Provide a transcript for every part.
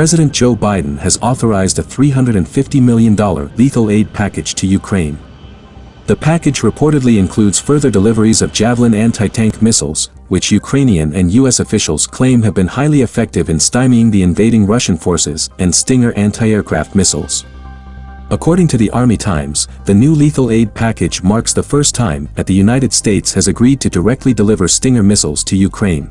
President Joe Biden has authorized a $350 million lethal aid package to Ukraine. The package reportedly includes further deliveries of Javelin anti-tank missiles, which Ukrainian and U.S. officials claim have been highly effective in stymieing the invading Russian forces, and Stinger anti-aircraft missiles. According to the Army Times, the new lethal aid package marks the first time that the United States has agreed to directly deliver Stinger missiles to Ukraine.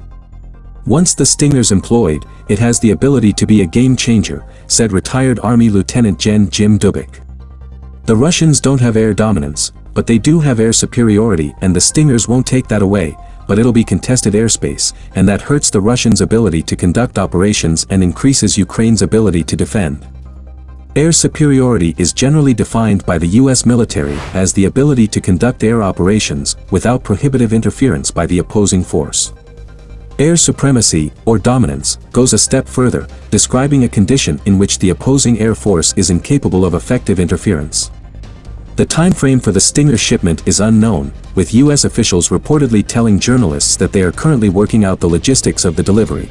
Once the Stinger's employed, it has the ability to be a game changer, said retired Army Lieutenant Gen Jim Dubik. The Russians don't have air dominance, but they do have air superiority and the Stingers won't take that away, but it'll be contested airspace, and that hurts the Russians' ability to conduct operations and increases Ukraine's ability to defend. Air superiority is generally defined by the U.S. military as the ability to conduct air operations without prohibitive interference by the opposing force. Air supremacy, or dominance, goes a step further, describing a condition in which the opposing air force is incapable of effective interference. The timeframe for the Stinger shipment is unknown, with U.S. officials reportedly telling journalists that they are currently working out the logistics of the delivery.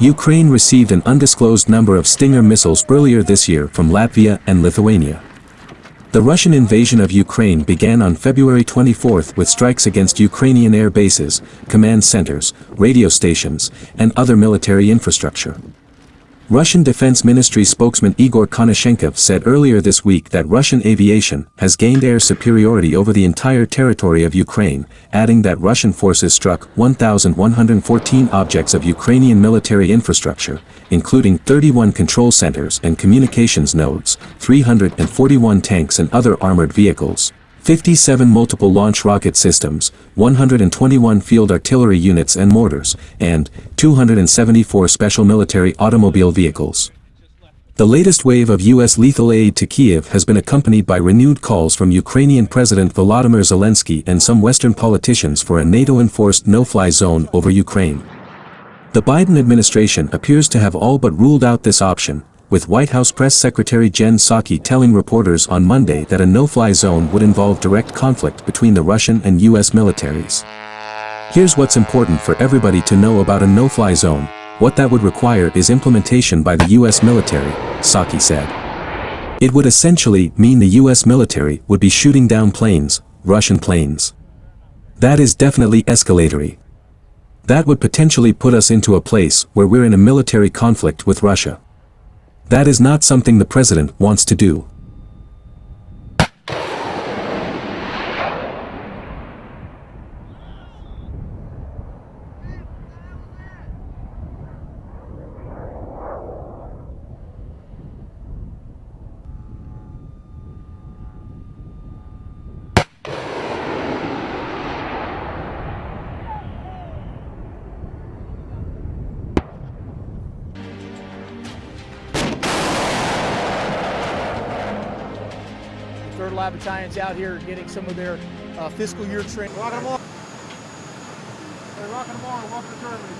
Ukraine received an undisclosed number of Stinger missiles earlier this year from Latvia and Lithuania. The Russian invasion of Ukraine began on February 24 with strikes against Ukrainian air bases, command centers, radio stations, and other military infrastructure. Russian Defense Ministry spokesman Igor Konashenkov said earlier this week that Russian aviation has gained air superiority over the entire territory of Ukraine, adding that Russian forces struck 1,114 objects of Ukrainian military infrastructure, including 31 control centers and communications nodes, 341 tanks and other armored vehicles, 57 multiple launch rocket systems, 121 field artillery units and mortars, and 274 special military automobile vehicles. The latest wave of U.S. lethal aid to Kiev has been accompanied by renewed calls from Ukrainian President Volodymyr Zelensky and some Western politicians for a NATO-enforced no-fly zone over Ukraine. The Biden administration appears to have all but ruled out this option, with White House Press Secretary Jen Psaki telling reporters on Monday that a no-fly zone would involve direct conflict between the Russian and U.S. militaries. Here's what's important for everybody to know about a no-fly zone, what that would require is implementation by the U.S. military, Psaki said. It would essentially mean the U.S. military would be shooting down planes, Russian planes. That is definitely escalatory. That would potentially put us into a place where we're in a military conflict with Russia. That is not something the president wants to do. Lab Battalion's out here getting some of their uh, fiscal year training. Rocking them on. Rocking them. Welcome to Germany.